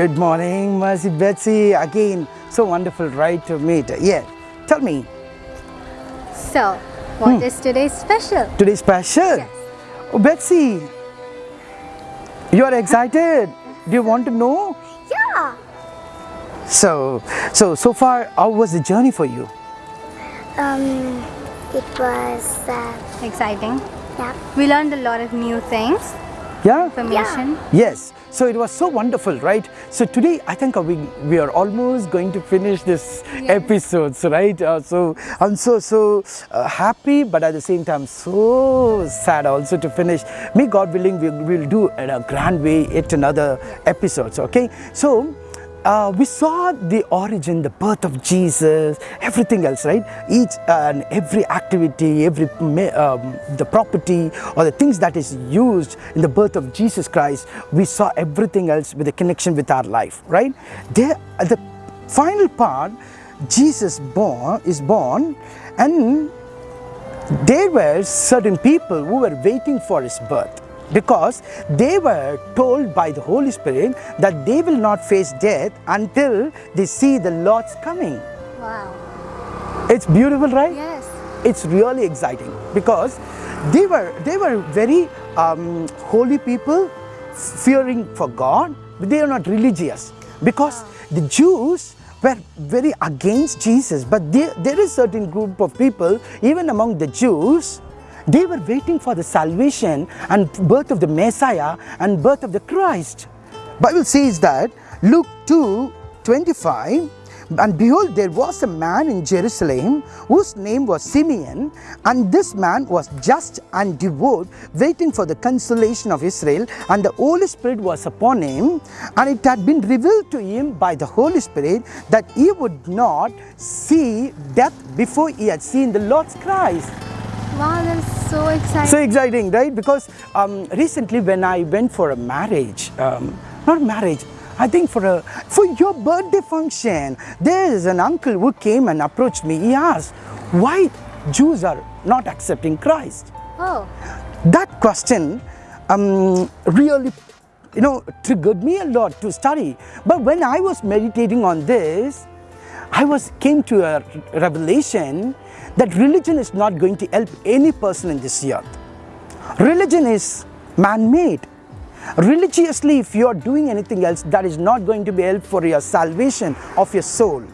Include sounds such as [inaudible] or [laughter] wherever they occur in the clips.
Good morning, Mercy Betsy. Again, so wonderful, right, to meet. Yeah, tell me, So, what is today's special? today's special. Yes. Oh, Betsy, you are excited. Do you want to know? Yeah. So, so, so far, how was the journey for you? Um, it was, uh, Exciting. yeah. We learned a lot of new things, Yeah? information. Yes. So it was so wonderful, right? So today, I think we, we are almost going to finish this episodes, right? Uh, so I'm so, so uh, happy, but at the same time, so sad also to finish. May God willing, we will do in a grand way yet another episodes, okay? So, uh, we saw the origin, the birth of Jesus, everything else, right? Each and every activity, every um, the property or the things that is used in the birth of Jesus Christ, we saw everything else with a connection with our life, right? There, the final part, Jesus born is born, and there were certain people who were waiting for his birth because they were told by the Holy Spirit that they will not face death until they see the Lord's coming. Wow. It's beautiful, right? Yes. It's really exciting because they were they were very um, holy people, fearing for God, but they are not religious because the Jews were very against Jesus. But there, there is certain group of people, even among the Jews, they were waiting for the salvation and birth of the Messiah and birth of the Christ. Bible says that Luke 2 25 and behold there was a man in Jerusalem whose name was Simeon and this man was just and devout waiting for the consolation of Israel and the Holy Spirit was upon him and it had been revealed to him by the Holy Spirit that he would not see death before he had seen the Lord's Christ. Wow, that is so exciting. So exciting, right? Because um, recently when I went for a marriage, um, not marriage, I think for a for your birthday function, there is an uncle who came and approached me. He asked, "Why Jews are not accepting Christ?" oh, That question um, really, you know, triggered me a lot to study. But when I was meditating on this, I was came to a revelation that religion is not going to help any person in this earth. Religion is man-made. Religiously, if you are doing anything else, that is not going to be help for your salvation of your soul.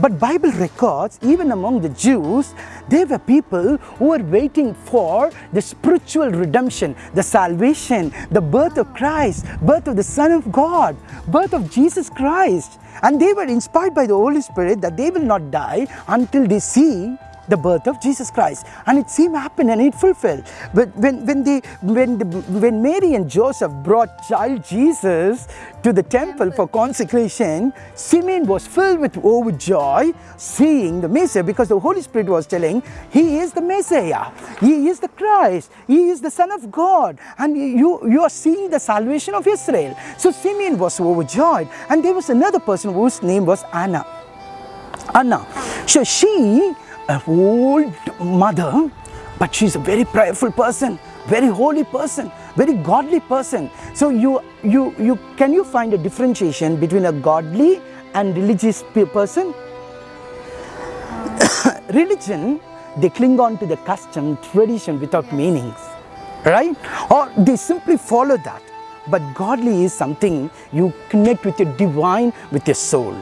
But Bible records, even among the Jews, there were people who were waiting for the spiritual redemption, the salvation, the birth of Christ, birth of the Son of God, birth of Jesus Christ. And they were inspired by the Holy Spirit that they will not die until they see the birth of Jesus Christ. And it seemed happen and it fulfilled. But when, when, they, when, the, when Mary and Joseph brought child Jesus to the temple for consecration, Simeon was filled with overjoy seeing the Messiah because the Holy Spirit was telling, He is the Messiah, He is the Christ, He is the Son of God, and you, you are seeing the salvation of Israel. So Simeon was overjoyed. And there was another person whose name was Anna. Anna. So she, an old mother, but she's a very prayerful person, very holy person, very godly person. So you, you, you, can you find a differentiation between a godly and religious person? [coughs] Religion, they cling on to the custom, tradition without meanings, right? Or they simply follow that. But godly is something you connect with your divine, with your soul.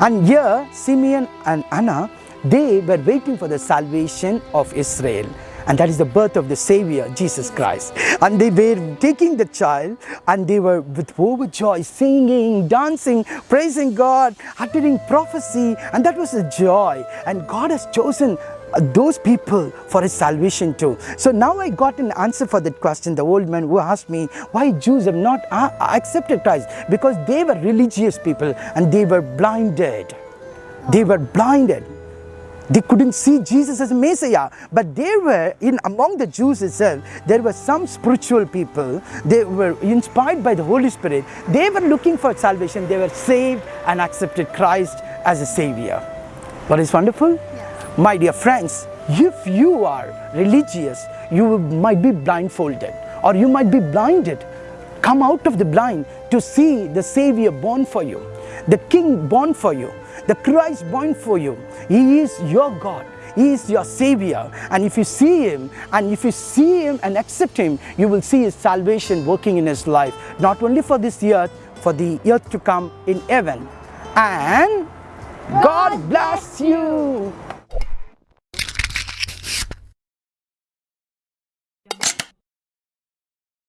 And here, Simeon and Anna, they were waiting for the salvation of Israel. And that is the birth of the Savior, Jesus Christ. And they were taking the child and they were with overjoy, singing, dancing, praising God, uttering prophecy. And that was a joy. And God has chosen uh, those people for his salvation too. So now I got an answer for that question. The old man who asked me why Jews have not uh, accepted Christ because they were religious people and they were blinded. They were blinded. They couldn't see Jesus as Messiah, but there were in among the Jews itself, there were some spiritual people. They were inspired by the Holy Spirit. They were looking for salvation. They were saved and accepted Christ as a Savior. What is wonderful? My dear friends, if you are religious, you might be blindfolded or you might be blinded come out of the blind to see the Savior born for you, the King born for you, the Christ born for you. He is your God. He is your Savior. And if you see Him, and if you see Him and accept Him, you will see His salvation working in His life, not only for this earth, for the earth to come in heaven. And God bless you.